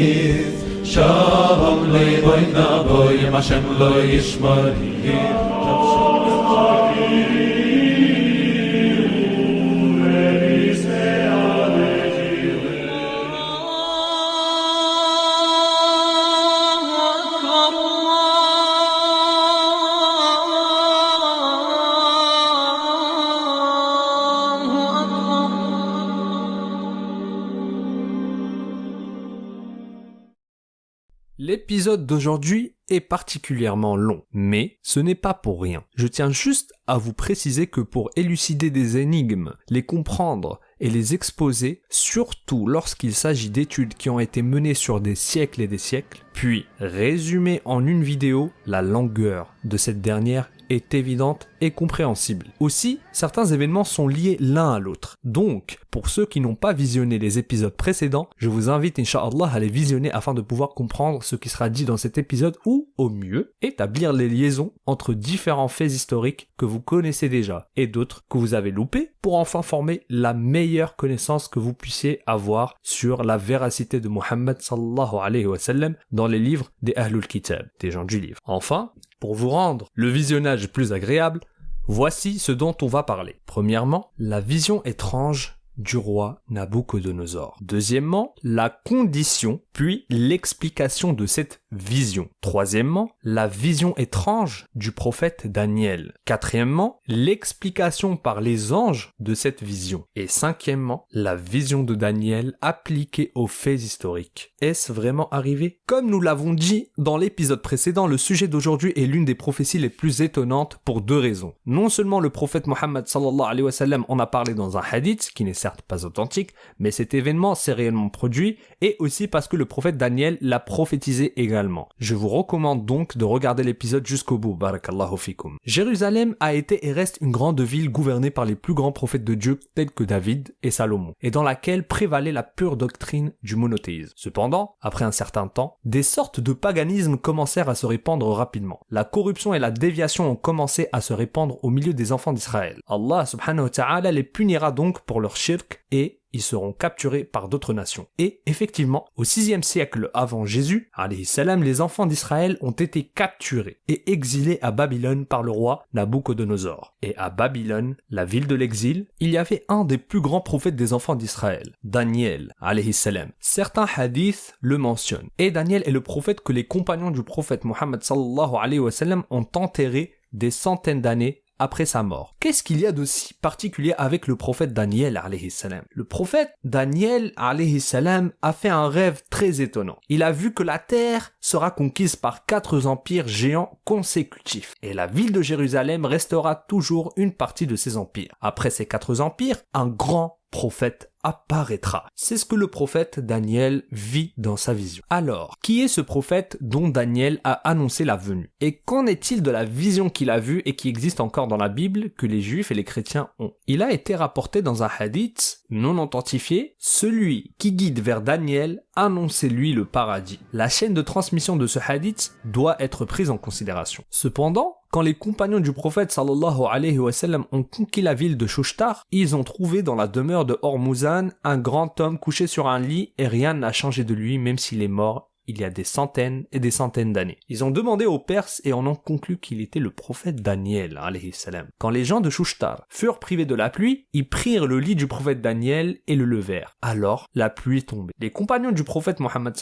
Shalom lebayna boy, ma shem lo boy, ma shem lo. D'aujourd'hui est particulièrement long, mais ce n'est pas pour rien. Je tiens juste à vous préciser que pour élucider des énigmes, les comprendre et les exposer, surtout lorsqu'il s'agit d'études qui ont été menées sur des siècles et des siècles, puis résumer en une vidéo, la longueur de cette dernière est évidente et compréhensible. Aussi, certains événements sont liés l'un à l'autre. Donc, pour ceux qui n'ont pas visionné les épisodes précédents, je vous invite, Inch'Allah, à les visionner afin de pouvoir comprendre ce qui sera dit dans cet épisode ou, au mieux, établir les liaisons entre différents faits historiques que vous connaissez déjà et d'autres que vous avez loupés pour enfin former la meilleure connaissance que vous puissiez avoir sur la véracité de Muhammad sallallahu alayhi wa sallam dans les livres des Ahlul Kitab, des gens du livre. Enfin, pour vous rendre le visionnage plus agréable, voici ce dont on va parler. Premièrement, la vision étrange du roi Nabucodonosor. Deuxièmement, la condition puis l'explication de cette vision. Troisièmement, la vision étrange du prophète Daniel. Quatrièmement, l'explication par les anges de cette vision. Et cinquièmement, la vision de Daniel appliquée aux faits historiques. Est-ce vraiment arrivé? Comme nous l'avons dit dans l'épisode précédent, le sujet d'aujourd'hui est l'une des prophéties les plus étonnantes pour deux raisons. Non seulement le prophète Mohammed en a parlé dans un hadith, qui n'est certes pas authentique, mais cet événement s'est réellement produit, et aussi parce que le prophète Daniel l'a prophétisé également. Je vous recommande donc de regarder l'épisode jusqu'au bout, barakallahu. Jérusalem a été et reste une grande ville gouvernée par les plus grands prophètes de Dieu tels que David et Salomon, et dans laquelle prévalait la pure doctrine du monothéisme. Cependant, après un certain temps, des sortes de paganisme commencèrent à se répandre rapidement. La corruption et la déviation ont commencé à se répandre au milieu des enfants d'Israël. Allah subhanahu wa ta'ala les punira donc pour leur shirk et ils seront capturés par d'autres nations. Et effectivement, au 6 siècle avant Jésus, salam, les enfants d'Israël ont été capturés et exilés à Babylone par le roi Nabucodonosor. Et à Babylone, la ville de l'exil, il y avait un des plus grands prophètes des enfants d'Israël, Daniel, salam. Certains hadiths le mentionnent. Et Daniel est le prophète que les compagnons du prophète Mohammed sallallahu ont enterré des centaines d'années après sa mort. Qu'est-ce qu'il y a de si particulier avec le prophète Daniel salam? Le prophète Daniel salam a fait un rêve très étonnant. Il a vu que la terre sera conquise par quatre empires géants consécutifs et la ville de Jérusalem restera toujours une partie de ces empires. Après ces quatre empires, un grand prophète apparaîtra. C'est ce que le prophète Daniel vit dans sa vision. Alors, qui est ce prophète dont Daniel a annoncé la venue? Et qu'en est-il de la vision qu'il a vue et qui existe encore dans la Bible que les juifs et les chrétiens ont? Il a été rapporté dans un hadith non authentifié, celui qui guide vers Daniel annoncez-lui le paradis. La chaîne de transmission de ce hadith doit être prise en considération. Cependant, quand les compagnons du prophète sallallahu alayhi wa sallam ont conquis la ville de Shushtar, ils ont trouvé dans la demeure de Hormuzan un grand homme couché sur un lit et rien n'a changé de lui même s'il est mort il y a des centaines et des centaines d'années. Ils ont demandé aux Perses et en ont conclu qu'il était le prophète Daniel. Quand les gens de Shushtar furent privés de la pluie, ils prirent le lit du prophète Daniel et le levèrent. Alors, la pluie tombait. Les compagnons du prophète Mohammed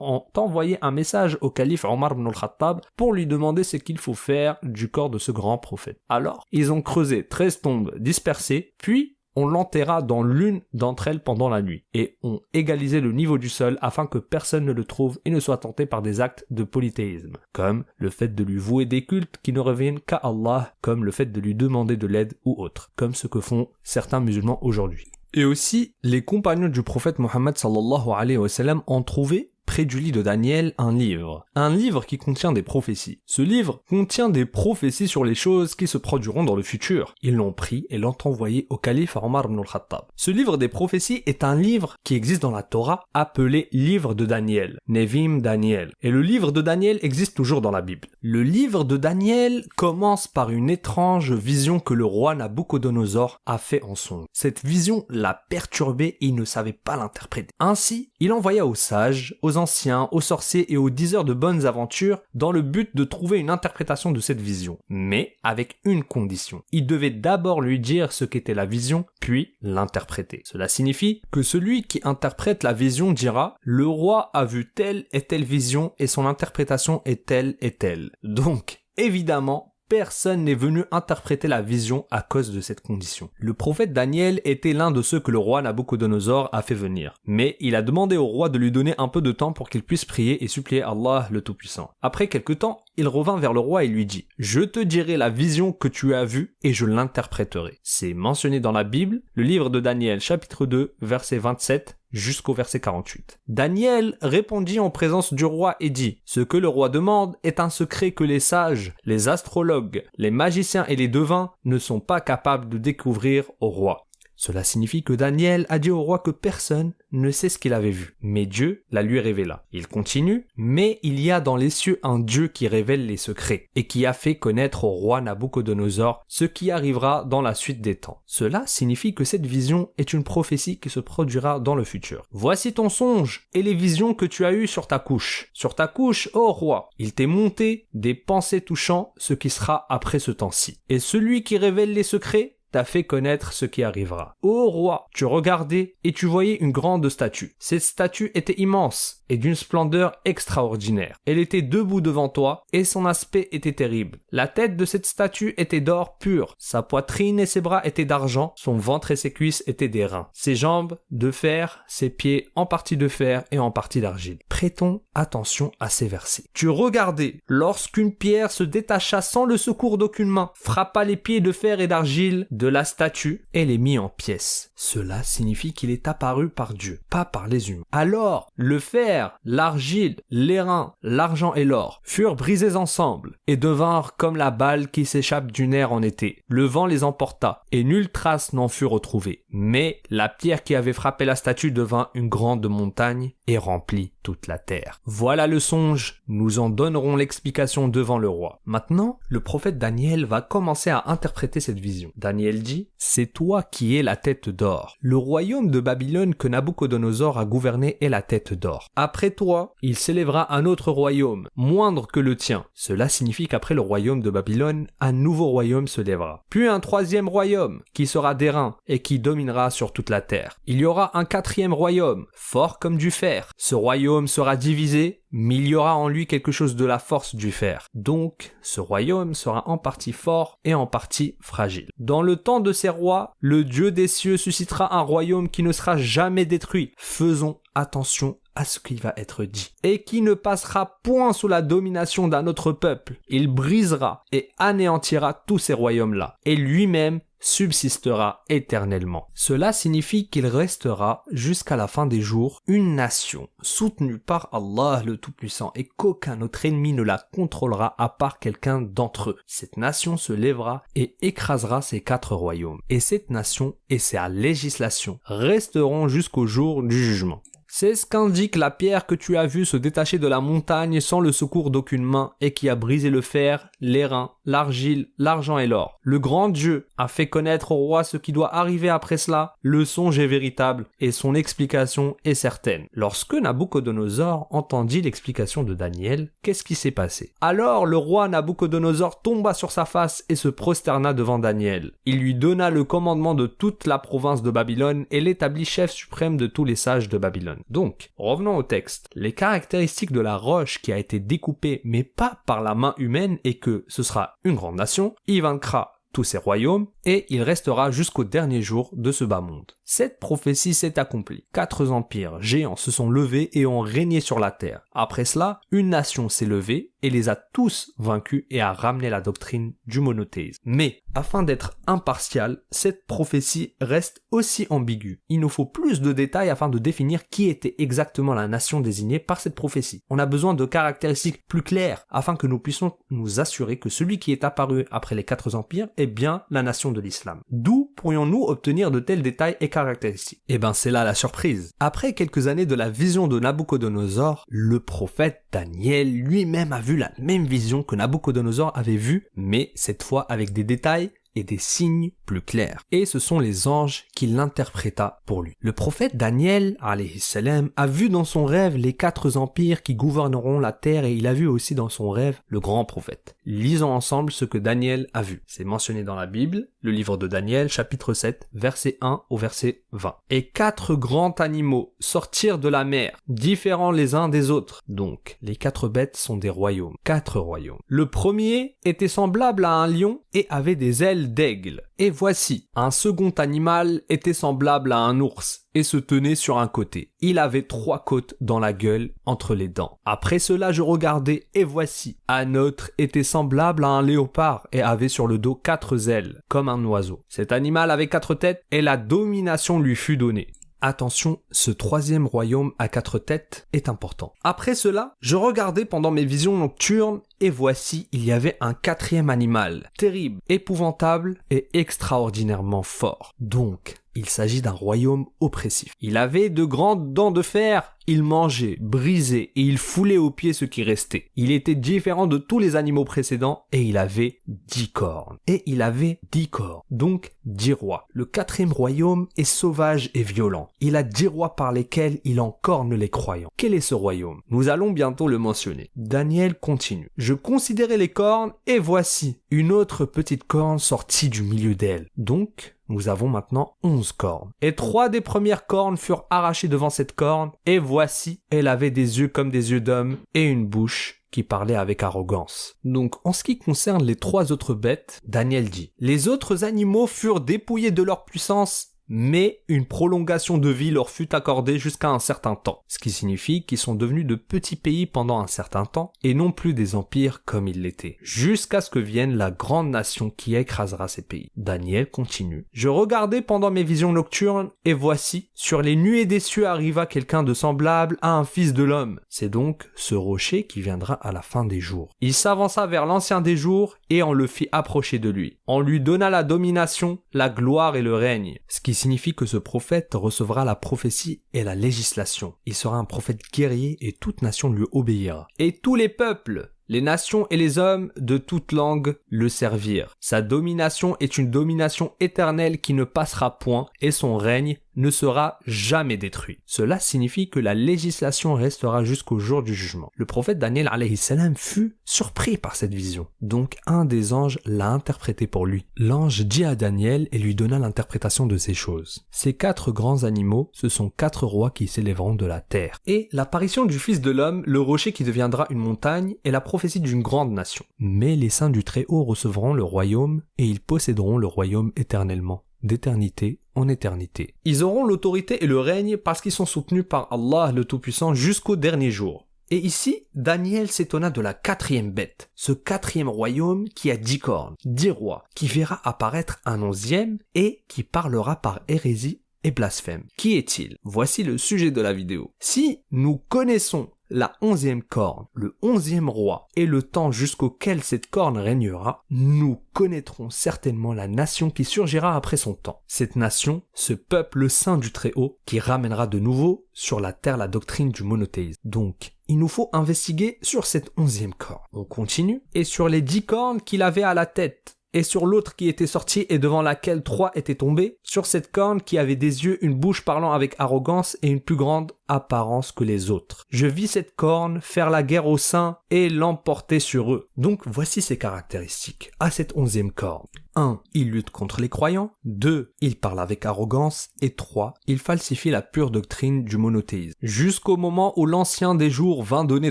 ont envoyé un message au calife Omar ibn al-Khattab pour lui demander ce qu'il faut faire du corps de ce grand prophète. Alors, ils ont creusé 13 tombes dispersées, puis on l'enterra dans l'une d'entre elles pendant la nuit, et on égalisait le niveau du sol afin que personne ne le trouve et ne soit tenté par des actes de polythéisme, comme le fait de lui vouer des cultes qui ne reviennent qu'à Allah, comme le fait de lui demander de l'aide ou autre, comme ce que font certains musulmans aujourd'hui. Et aussi, les compagnons du prophète Mohammed sallallahu alayhi wa sallam ont trouvé du lit de Daniel un livre. Un livre qui contient des prophéties. Ce livre contient des prophéties sur les choses qui se produiront dans le futur. Ils l'ont pris et l'ont envoyé au calife Omar ibn al-Khattab. Ce livre des prophéties est un livre qui existe dans la Torah appelé livre de Daniel. Nevim Daniel. Et le livre de Daniel existe toujours dans la Bible. Le livre de Daniel commence par une étrange vision que le roi Nabucodonosor a fait en son. Cette vision l'a perturbé et il ne savait pas l'interpréter. Ainsi, il envoya aux sages, aux anciens, aux sorciers et aux diseurs de bonnes aventures dans le but de trouver une interprétation de cette vision. Mais avec une condition. Il devait d'abord lui dire ce qu'était la vision, puis l'interpréter. Cela signifie que celui qui interprète la vision dira le roi a vu telle et telle vision et son interprétation est telle et telle. Donc, évidemment, personne n'est venu interpréter la vision à cause de cette condition. Le prophète Daniel était l'un de ceux que le roi Nabucodonosor a fait venir. Mais il a demandé au roi de lui donner un peu de temps pour qu'il puisse prier et supplier Allah le Tout-Puissant. Après quelque temps, il revint vers le roi et lui dit Je te dirai la vision que tu as vue et je l'interpréterai. C'est mentionné dans la Bible, le livre de Daniel chapitre 2 verset 27 jusqu'au verset 48. Daniel répondit en présence du roi et dit, Ce que le roi demande est un secret que les sages, les astrologues, les magiciens et les devins ne sont pas capables de découvrir au roi. Cela signifie que Daniel a dit au roi que personne ne sait ce qu'il avait vu, mais Dieu la lui révéla. Il continue, mais il y a dans les cieux un Dieu qui révèle les secrets, et qui a fait connaître au roi Nabucodonosor ce qui arrivera dans la suite des temps. Cela signifie que cette vision est une prophétie qui se produira dans le futur. Voici ton songe et les visions que tu as eues sur ta couche. Sur ta couche, ô roi, il t'est monté des pensées touchant ce qui sera après ce temps-ci. Et celui qui révèle les secrets t'a fait connaître ce qui arrivera. Ô roi, tu regardais et tu voyais une grande statue. Cette statue était immense et d'une splendeur extraordinaire. Elle était debout devant toi et son aspect était terrible. La tête de cette statue était d'or pur, sa poitrine et ses bras étaient d'argent, son ventre et ses cuisses étaient d'airain, ses jambes de fer, ses pieds en partie de fer et en partie d'argile. Prêtons attention à ces versets. Tu regardais lorsqu'une pierre se détacha sans le secours d'aucune main, frappa les pieds de fer et d'argile de la statue et les mit en pièces. Cela signifie qu'il est apparu par Dieu, pas par les humains. Alors, le fer, l'argile, l'airain, l'argent et l'or furent brisés ensemble et devinrent comme la balle qui s'échappe du nerf en été. Le vent les emporta et nulle trace n'en fut retrouvée. Mais la pierre qui avait frappé la statue devint une grande montagne remplit toute la terre. Voilà le songe, nous en donnerons l'explication devant le roi. Maintenant, le prophète Daniel va commencer à interpréter cette vision. Daniel dit, c'est toi qui es la tête d'or. Le royaume de Babylone que Nabucodonosor a gouverné est la tête d'or. Après toi, il s'élèvera un autre royaume, moindre que le tien. Cela signifie qu'après le royaume de Babylone, un nouveau royaume se lèvera. Puis un troisième royaume, qui sera d'airain et qui dominera sur toute la terre. Il y aura un quatrième royaume, fort comme du fer. Ce royaume sera divisé, mais il y aura en lui quelque chose de la force du fer. Donc, ce royaume sera en partie fort et en partie fragile. Dans le temps de ces rois, le Dieu des cieux suscitera un royaume qui ne sera jamais détruit. Faisons attention ce qui va être dit, et qui ne passera point sous la domination d'un autre peuple. Il brisera et anéantira tous ces royaumes-là, et lui-même subsistera éternellement. Cela signifie qu'il restera jusqu'à la fin des jours une nation soutenue par Allah le Tout-Puissant et qu'aucun autre ennemi ne la contrôlera à part quelqu'un d'entre eux. Cette nation se lèvera et écrasera ces quatre royaumes. Et cette nation et sa législation resteront jusqu'au jour du jugement. C'est ce qu'indique la pierre que tu as vue se détacher de la montagne sans le secours d'aucune main et qui a brisé le fer, l'airain, l'argile, l'argent et l'or. Le grand Dieu a fait connaître au roi ce qui doit arriver après cela. Le songe est véritable et son explication est certaine. Lorsque Nabucodonosor entendit l'explication de Daniel, qu'est-ce qui s'est passé? Alors le roi Nabucodonosor tomba sur sa face et se prosterna devant Daniel. Il lui donna le commandement de toute la province de Babylone et l'établit chef suprême de tous les sages de Babylone. Donc, revenons au texte. Les caractéristiques de la roche qui a été découpée mais pas par la main humaine et que ce sera une grande nation, il vaincra tous ses royaumes et il restera jusqu'au dernier jour de ce bas monde. Cette prophétie s'est accomplie. Quatre empires géants se sont levés et ont régné sur la terre. Après cela, une nation s'est levée et les a tous vaincus et a ramené la doctrine du monothéisme. Mais, afin d'être impartial, cette prophétie reste aussi ambiguë. Il nous faut plus de détails afin de définir qui était exactement la nation désignée par cette prophétie. On a besoin de caractéristiques plus claires afin que nous puissions nous assurer que celui qui est apparu après les quatre empires est bien la nation de l'islam. D'où pourrions-nous obtenir de tels détails et caractéristiques Eh ben c'est là la surprise. Après quelques années de la vision de Nabucodonosor, le prophète Daniel lui-même a vu la même vision que Nabucodonosor avait vue, mais cette fois avec des détails et des signes plus clairs. Et ce sont les anges qui l'interpréta pour lui. Le prophète Daniel, salam, a vu dans son rêve les quatre empires qui gouverneront la terre et il a vu aussi dans son rêve le grand prophète. Lisons ensemble ce que Daniel a vu. C'est mentionné dans la Bible, le livre de Daniel, chapitre 7, verset 1 au verset 20. Et quatre grands animaux sortirent de la mer, différents les uns des autres. Donc, les quatre bêtes sont des royaumes. Quatre royaumes. Le premier était semblable à un lion et avait des ailes d'aigle. Et voici, un second animal était semblable à un ours et se tenait sur un côté. Il avait trois côtes dans la gueule entre les dents. Après cela, je regardais et voici, un autre était semblable à un léopard et avait sur le dos quatre ailes, comme un oiseau. Cet animal avait quatre têtes et la domination lui fut donnée. Attention, ce troisième royaume à quatre têtes est important. Après cela, je regardais pendant mes visions nocturnes et voici, il y avait un quatrième animal, terrible, épouvantable et extraordinairement fort. Donc, il s'agit d'un royaume oppressif. Il avait de grandes dents de fer, il mangeait, brisait et il foulait aux pieds ce qui restait. Il était différent de tous les animaux précédents et il avait dix cornes. Et il avait dix corps, donc dix rois. Le quatrième royaume est sauvage et violent. Il a dix rois par lesquels il encorne les croyants. Quel est ce royaume? Nous allons bientôt le mentionner. Daniel continue. Je considérais les cornes et voici une autre petite corne sortie du milieu d'elle. Donc, nous avons maintenant onze cornes. Et trois des premières cornes furent arrachées devant cette corne, et voici, elle avait des yeux comme des yeux d'homme, et une bouche qui parlait avec arrogance. Donc, en ce qui concerne les trois autres bêtes, Daniel dit, les autres animaux furent dépouillés de leur puissance mais une prolongation de vie leur fut accordée jusqu'à un certain temps, ce qui signifie qu'ils sont devenus de petits pays pendant un certain temps et non plus des empires comme ils l'étaient, jusqu'à ce que vienne la grande nation qui écrasera ces pays. Daniel continue. Je regardais pendant mes visions nocturnes et voici, sur les nuées des cieux arriva quelqu'un de semblable à un fils de l'homme. C'est donc ce rocher qui viendra à la fin des jours. Il s'avança vers l'ancien des jours et on le fit approcher de lui. On lui donna la domination, la gloire et le règne, ce qui signifie que ce prophète recevra la prophétie et la législation. Il sera un prophète guerrier et toute nation lui obéira. Et tous les peuples, les nations et les hommes de toute langue le servirent. Sa domination est une domination éternelle qui ne passera point et son règne ne sera jamais détruit. Cela signifie que la législation restera jusqu'au jour du jugement. Le prophète Daniel salam fut surpris par cette vision. Donc un des anges l'a interprété pour lui. L'ange dit à Daniel et lui donna l'interprétation de ces choses. Ces quatre grands animaux, ce sont quatre rois qui s'élèveront de la terre. Et l'apparition du Fils de l'homme, le rocher qui deviendra une montagne, est la prophétie d'une grande nation. Mais les saints du Très-Haut recevront le royaume et ils posséderont le royaume éternellement d'éternité éternité. Ils auront l'autorité et le règne parce qu'ils sont soutenus par Allah le Tout-Puissant jusqu'au dernier jour. Et ici, Daniel s'étonna de la quatrième bête, ce quatrième royaume qui a dix cornes, dix rois, qui verra apparaître un onzième et qui parlera par hérésie et blasphème. Qui est-il? Voici le sujet de la vidéo. Si nous connaissons la onzième corne, le onzième roi, et le temps jusqu'auquel cette corne régnera, nous connaîtrons certainement la nation qui surgira après son temps. Cette nation, ce peuple saint du Très-Haut, qui ramènera de nouveau sur la terre la doctrine du monothéisme. Donc, il nous faut investiguer sur cette onzième corne. On continue, et sur les dix cornes qu'il avait à la tête, et sur l'autre qui était sortie et devant laquelle trois étaient tombés, sur cette corne qui avait des yeux, une bouche parlant avec arrogance et une plus grande apparence que les autres. Je vis cette corne faire la guerre aux saints et l'emporter sur eux. Donc voici ses caractéristiques à cette onzième corne. 1. Il lutte contre les croyants. 2. Il parle avec arrogance. Et 3. Il falsifie la pure doctrine du monothéisme. Jusqu'au moment où l'ancien des jours vint donner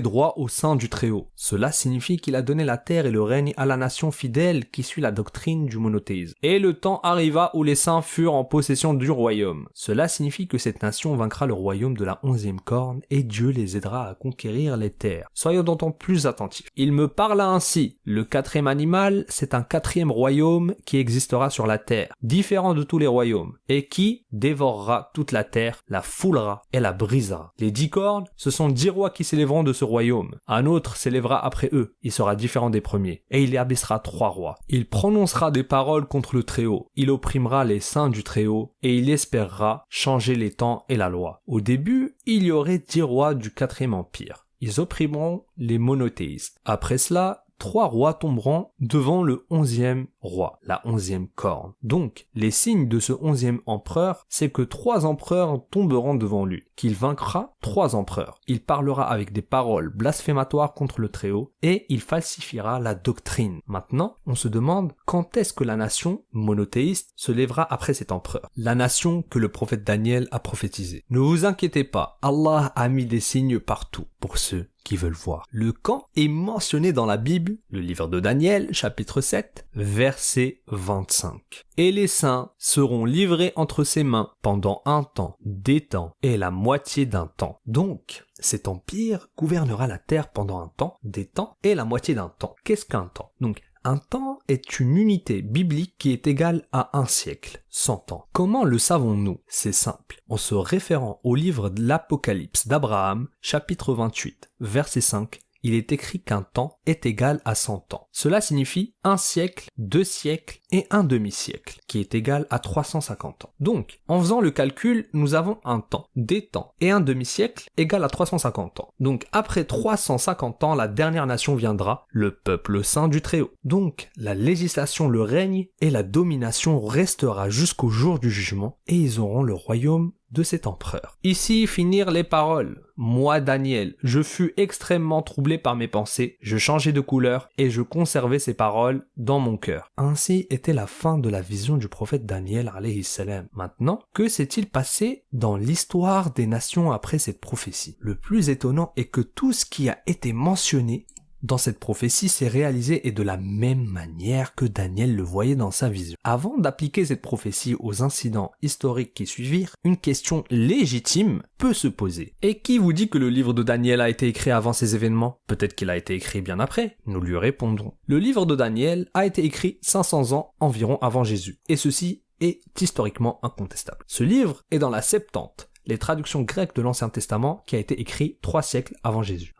droit au sein du Très-Haut. Cela signifie qu'il a donné la terre et le règne à la nation fidèle qui suit la doctrine du monothéisme. Et le temps arriva où les saints furent en possession du royaume. Cela signifie que cette nation vaincra le royaume de la onzième corne et Dieu les aidera à conquérir les terres. Soyons d'autant plus attentifs. Il me parla ainsi. Le quatrième animal, c'est un quatrième royaume qui existera sur la terre, différent de tous les royaumes, et qui dévorera toute la terre, la foulera et la brisera. Les dix cornes, ce sont dix rois qui s'élèveront de ce royaume. Un autre s'élèvera après eux, il sera différent des premiers, et il y abaissera trois rois. Il prononcera des paroles contre le Très-Haut, il opprimera les saints du Très-Haut, et il espérera changer les temps et la loi. Au début, il y aurait dix rois du quatrième empire. Ils opprimeront les monothéistes. Après cela, trois rois tomberont devant le onzième roi, la onzième corne. Donc, les signes de ce onzième empereur, c'est que trois empereurs tomberont devant lui, qu'il vaincra trois empereurs. Il parlera avec des paroles blasphématoires contre le Très-Haut, et il falsifiera la doctrine. Maintenant, on se demande quand est-ce que la nation monothéiste se lèvera après cet empereur. La nation que le prophète Daniel a prophétisé. Ne vous inquiétez pas, Allah a mis des signes partout pour ceux qui veulent voir. Le camp est mentionné dans la Bible, le livre de Daniel, chapitre 7, verset 25. Et les saints seront livrés entre ses mains pendant un temps, des temps et la moitié d'un temps. Donc, cet empire gouvernera la terre pendant un temps, des temps et la moitié d'un temps. Qu'est-ce qu'un temps? Donc, un temps est une unité biblique qui est égale à un siècle, 100 ans. Comment le savons-nous? C'est simple. En se référant au livre de l'Apocalypse d'Abraham, chapitre 28, verset 5, il est écrit qu'un temps est égal à 100 ans. Cela signifie un siècle, deux siècles et un demi-siècle, qui est égal à 350 ans. Donc, en faisant le calcul, nous avons un temps, des temps et un demi-siècle égal à 350 ans. Donc, après 350 ans, la dernière nation viendra, le peuple saint du Très-Haut. Donc, la législation, le règne et la domination restera jusqu'au jour du jugement, et ils auront le royaume de cet empereur. Ici finir les paroles. Moi, Daniel, je fus extrêmement troublé par mes pensées, je changeai de couleur et je conservais ces paroles dans mon cœur. Ainsi était la fin de la vision du prophète Daniel salam. Maintenant, que s'est-il passé dans l'histoire des nations après cette prophétie? Le plus étonnant est que tout ce qui a été mentionné dans cette prophétie s'est réalisé et de la même manière que Daniel le voyait dans sa vision. Avant d'appliquer cette prophétie aux incidents historiques qui suivirent, une question légitime peut se poser. Et qui vous dit que le livre de Daniel a été écrit avant ces événements? Peut-être qu'il a été écrit bien après. Nous lui répondrons. Le livre de Daniel a été écrit 500 ans environ avant Jésus. Et ceci est historiquement incontestable. Ce livre est dans la Septante, les traductions grecques de l'Ancien Testament qui a été écrit trois siècles avant Jésus.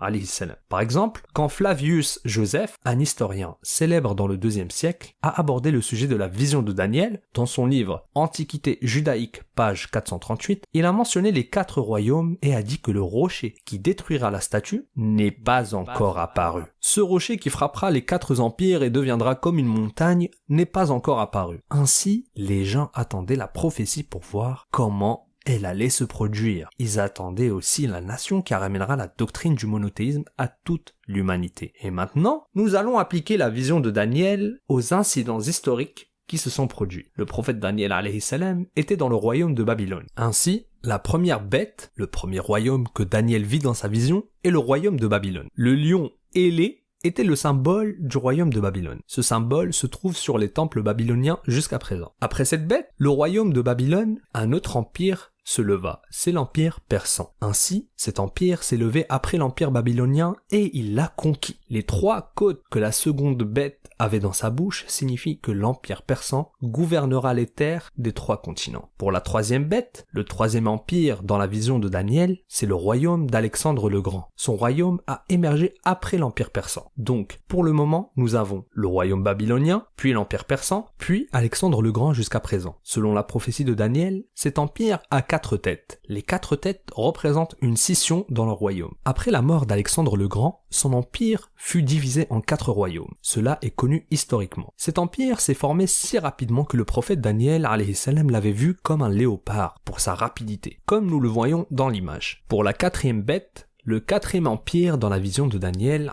Par exemple, quand Flavius Joseph, un historien célèbre dans le deuxième siècle, a abordé le sujet de la vision de Daniel dans son livre Antiquité judaïque, page 438, il a mentionné les quatre royaumes et a dit que le rocher qui détruira la statue n'est pas encore apparu. Ce rocher qui frappera les quatre empires et deviendra comme une montagne n'est pas encore apparu. Ainsi, les gens attendaient la prophétie pour voir comment elle allait se produire. Ils attendaient aussi la nation qui ramènera la doctrine du monothéisme à toute l'humanité. Et maintenant, nous allons appliquer la vision de Daniel aux incidents historiques qui se sont produits. Le prophète Daniel salam était dans le royaume de Babylone. Ainsi, la première bête, le premier royaume que Daniel vit dans sa vision, est le royaume de Babylone. Le lion ailé était le symbole du royaume de Babylone. Ce symbole se trouve sur les temples babyloniens jusqu'à présent. Après cette bête, le royaume de Babylone, un autre empire se leva, c'est l'empire persan. Ainsi, cet empire s'est levé après l'empire babylonien et il l'a conquis. Les trois côtes que la seconde bête avait dans sa bouche signifient que l'empire persan gouvernera les terres des trois continents. Pour la troisième bête, le troisième empire dans la vision de Daniel, c'est le royaume d'Alexandre le Grand. Son royaume a émergé après l'empire persan. Donc, pour le moment, nous avons le royaume babylonien, puis l'empire persan, puis Alexandre le Grand jusqu'à présent. Selon la prophétie de Daniel, cet empire a têtes. Les quatre têtes représentent une scission dans le royaume. Après la mort d'Alexandre le Grand, son empire fut divisé en quatre royaumes. Cela est connu historiquement. Cet empire s'est formé si rapidement que le prophète Daniel l'avait vu comme un léopard pour sa rapidité, comme nous le voyons dans l'image. Pour la quatrième bête, le quatrième empire dans la vision de Daniel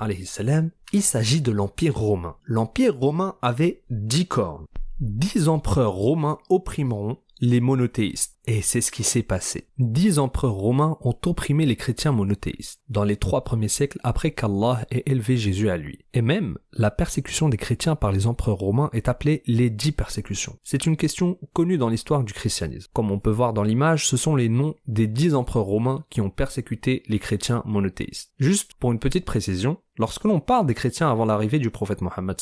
il s'agit de l'empire romain. L'empire romain avait dix cornes. Dix empereurs romains opprimeront les monothéistes. Et c'est ce qui s'est passé. Dix empereurs romains ont opprimé les chrétiens monothéistes dans les trois premiers siècles après qu'Allah ait élevé Jésus à lui. Et même, la persécution des chrétiens par les empereurs romains est appelée les dix persécutions. C'est une question connue dans l'histoire du christianisme. Comme on peut voir dans l'image, ce sont les noms des dix empereurs romains qui ont persécuté les chrétiens monothéistes. Juste pour une petite précision, Lorsque l'on parle des chrétiens avant l'arrivée du prophète Mohammed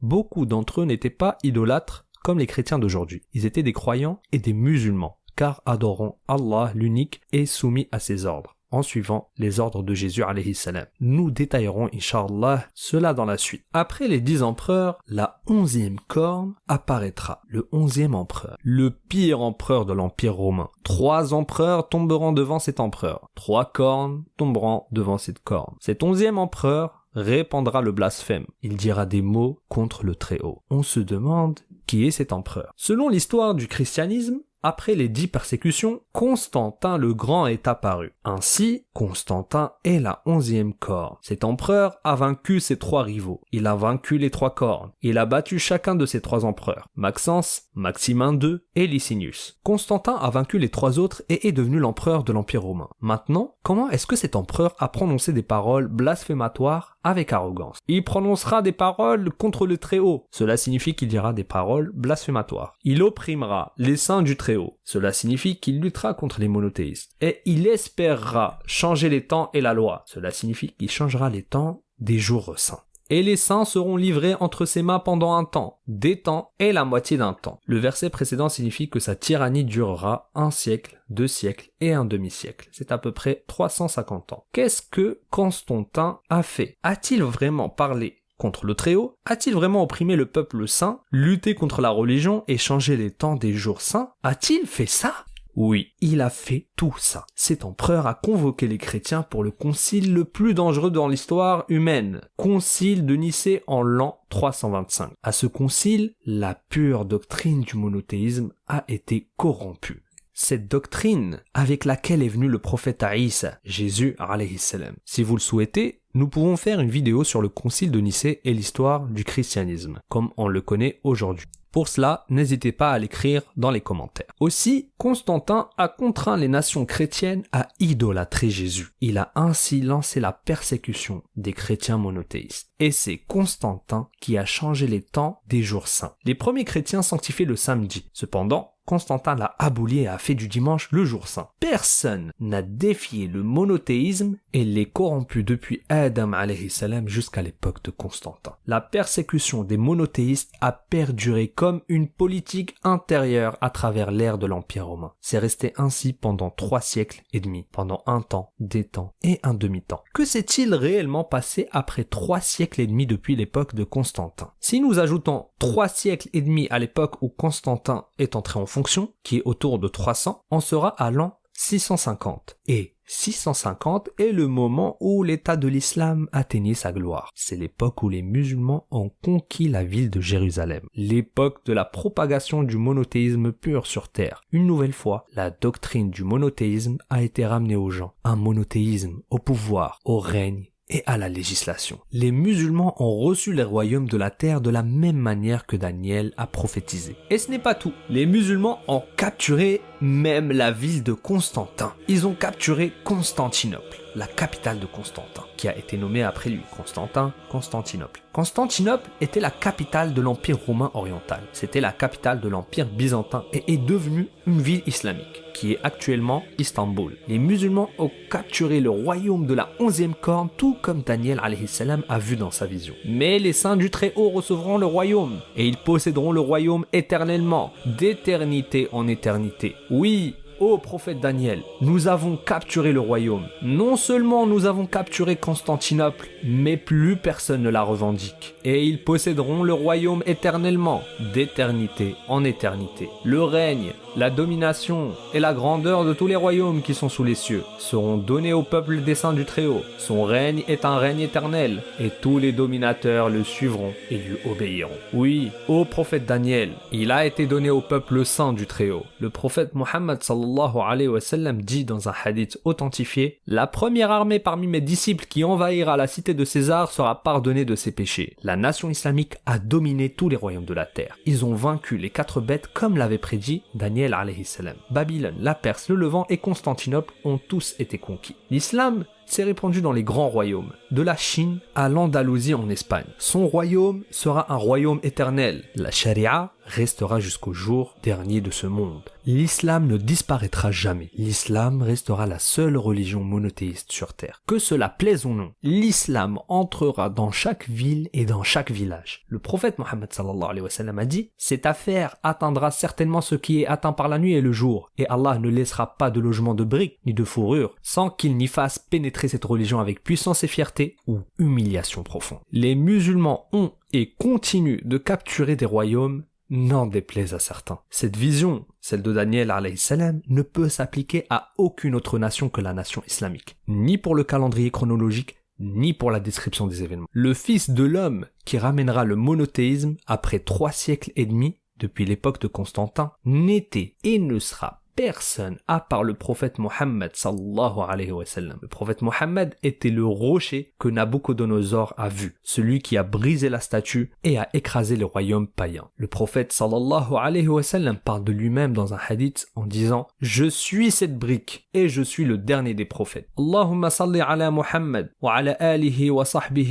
beaucoup d'entre eux n'étaient pas idolâtres comme les chrétiens d'aujourd'hui. Ils étaient des croyants et des musulmans, car adorant Allah l'unique et soumis à ses ordres en suivant les ordres de Jésus salam. Nous détaillerons inshallah cela dans la suite. Après les dix empereurs, la onzième corne apparaîtra, le onzième empereur, le pire empereur de l'empire romain. Trois empereurs tomberont devant cet empereur, trois cornes tomberont devant cette corne. Cet onzième empereur répandra le blasphème. Il dira des mots contre le Très-Haut. On se demande qui est cet empereur. Selon l'histoire du christianisme, après les dix persécutions, Constantin le Grand est apparu. Ainsi, Constantin est la onzième corne. Cet empereur a vaincu ses trois rivaux. Il a vaincu les trois cornes. Il a battu chacun de ses trois empereurs. Maxence, Maximin II et Licinius. Constantin a vaincu les trois autres et est devenu l'empereur de l'Empire romain. Maintenant, comment est-ce que cet empereur a prononcé des paroles blasphématoires avec arrogance Il prononcera des paroles contre le Très-Haut. Cela signifie qu'il dira des paroles blasphématoires. Il opprimera les saints du Très cela signifie qu'il luttera contre les monothéistes. Et il espérera changer les temps et la loi. Cela signifie qu'il changera les temps des jours saints. Et les saints seront livrés entre ses mains pendant un temps, des temps et la moitié d'un temps. Le verset précédent signifie que sa tyrannie durera un siècle, deux siècles et un demi-siècle. C'est à peu près 350 ans. Qu'est-ce que Constantin a fait? A-t-il vraiment parlé contre le Très-Haut? A-t-il vraiment opprimé le peuple saint, lutté contre la religion et changé les temps des jours saints? A-t-il fait ça? Oui, il a fait tout ça. Cet empereur a convoqué les chrétiens pour le concile le plus dangereux dans l'histoire humaine, concile de Nicée en l'an 325. À ce concile, la pure doctrine du monothéisme a été corrompue cette doctrine avec laquelle est venu le prophète Aïssa, Jésus salam. Si vous le souhaitez, nous pouvons faire une vidéo sur le concile de Nicée et l'histoire du christianisme, comme on le connaît aujourd'hui. Pour cela, n'hésitez pas à l'écrire dans les commentaires. Aussi, Constantin a contraint les nations chrétiennes à idolâtrer Jésus. Il a ainsi lancé la persécution des chrétiens monothéistes. Et c'est Constantin qui a changé les temps des jours saints. Les premiers chrétiens sanctifiaient le samedi. Cependant, Constantin l'a aboli et a fait du dimanche le jour saint. Personne n'a défié le monothéisme et l'est corrompu depuis Adam salam jusqu'à l'époque de Constantin. La persécution des monothéistes a perduré comme une politique intérieure à travers l'ère de l'Empire romain. C'est resté ainsi pendant trois siècles et demi, pendant un temps, des temps et un demi-temps. Que s'est-il réellement passé après trois siècles et demi depuis l'époque de Constantin? Si nous ajoutons trois siècles et demi à l'époque où Constantin est entré en fonction, qui est autour de 300, on sera à l'an 650. Et 650 est le moment où l'État de l'islam atteignait sa gloire. C'est l'époque où les musulmans ont conquis la ville de Jérusalem. L'époque de la propagation du monothéisme pur sur terre. Une nouvelle fois, la doctrine du monothéisme a été ramenée aux gens. Un monothéisme au pouvoir, au règne et à la législation. Les musulmans ont reçu les royaumes de la terre de la même manière que Daniel a prophétisé. Et ce n'est pas tout. Les musulmans ont capturé même la ville de Constantin. Ils ont capturé Constantinople, la capitale de Constantin, qui a été nommée après lui. Constantin, Constantinople. Constantinople était la capitale de l'Empire romain oriental. C'était la capitale de l'Empire byzantin et est devenue une ville islamique, qui est actuellement Istanbul. Les musulmans ont capturé le royaume de la onzième corne, tout comme Daniel salam a vu dans sa vision. Mais les saints du Très-Haut recevront le royaume, et ils posséderont le royaume éternellement, d'éternité en éternité. Oui, ô prophète Daniel, nous avons capturé le royaume. Non seulement nous avons capturé Constantinople, mais plus personne ne la revendique. Et ils posséderont le royaume éternellement, d'éternité en éternité. Le règne, la domination et la grandeur de tous les royaumes qui sont sous les cieux seront donnés au peuple des saints du Très-Haut. Son règne est un règne éternel, et tous les dominateurs le suivront et lui obéiront. Oui, ô prophète Daniel, il a été donné au peuple saint du Très-Haut. Le prophète Mohammed sallallahu alayhi wa dit dans un hadith authentifié La première armée parmi mes disciples qui envahira la cité de César sera pardonnée de ses péchés. Nation islamique a dominé tous les royaumes de la terre. Ils ont vaincu les quatre bêtes comme l'avait prédit Daniel salam. Babylone, la Perse, le Levant et Constantinople ont tous été conquis. L'islam s'est répandu dans les grands royaumes, de la Chine à l'Andalousie en Espagne. Son royaume sera un royaume éternel. La charia restera jusqu'au jour dernier de ce monde. L'islam ne disparaîtra jamais. L'islam restera la seule religion monothéiste sur terre. Que cela plaise ou non, l'islam entrera dans chaque ville et dans chaque village. Le prophète Mohammed sallallahu alayhi wa sallam a dit Cette affaire atteindra certainement ce qui est atteint par la nuit et le jour, et Allah ne laissera pas de logement de briques ni de fourrure sans qu'il n'y fasse pénétrer cette religion avec puissance et fierté ou humiliation profonde. Les musulmans ont et continuent de capturer des royaumes n'en déplaise à certains. Cette vision, celle de Daniel alayhi salam, ne peut s'appliquer à aucune autre nation que la nation islamique, ni pour le calendrier chronologique, ni pour la description des événements. Le fils de l'homme qui ramènera le monothéisme après trois siècles et demi, depuis l'époque de Constantin, n'était et ne sera personne à part le prophète Mohammed sallallahu alayhi wa sallam. Le prophète Mohammed était le rocher que Nabucodonosor a vu, celui qui a brisé la statue et a écrasé les royaumes païens. Le prophète sallallahu alayhi wa sallam parle de lui-même dans un hadith en disant Je suis cette brique et je suis le dernier des prophètes. Allahumma salli ala Muhammad wa ala alihi wa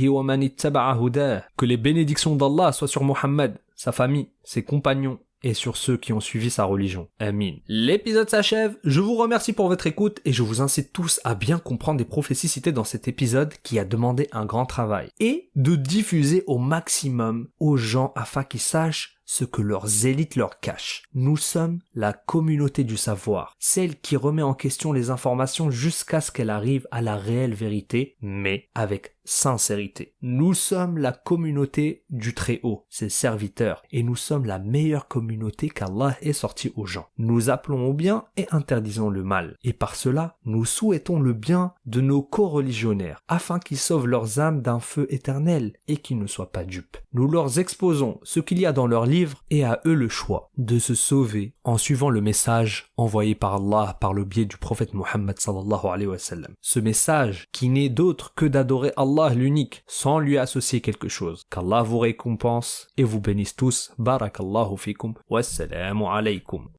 wa man Que les bénédictions d'Allah soient sur Muhammad, sa famille, ses compagnons et sur ceux qui ont suivi sa religion. Amin. L'épisode s'achève, je vous remercie pour votre écoute et je vous incite tous à bien comprendre les prophéties citées dans cet épisode qui a demandé un grand travail et de diffuser au maximum aux gens afin qu'ils sachent ce que leurs élites leur cachent. Nous sommes la communauté du savoir, celle qui remet en question les informations jusqu'à ce qu'elles arrivent à la réelle vérité, mais avec sincérité. Nous sommes la communauté du Très-Haut, ses serviteurs, et nous sommes la meilleure communauté qu'Allah ait sorti aux gens. Nous appelons au bien et interdisons le mal, et par cela, nous souhaitons le bien de nos co-religionnaires, afin qu'ils sauvent leurs âmes d'un feu éternel et qu'ils ne soient pas dupes. Nous leur exposons ce qu'il y a dans leur livre et à eux le choix de se sauver en suivant le message envoyé par Allah par le biais du prophète Muhammad sallallahu alayhi wa sallam. Ce message qui n'est d'autre que d'adorer Allah Allah l'unique, sans lui associer quelque chose. Qu'Allah vous récompense et vous bénisse tous. Barakallahu fikum. Wassalamu alaykum.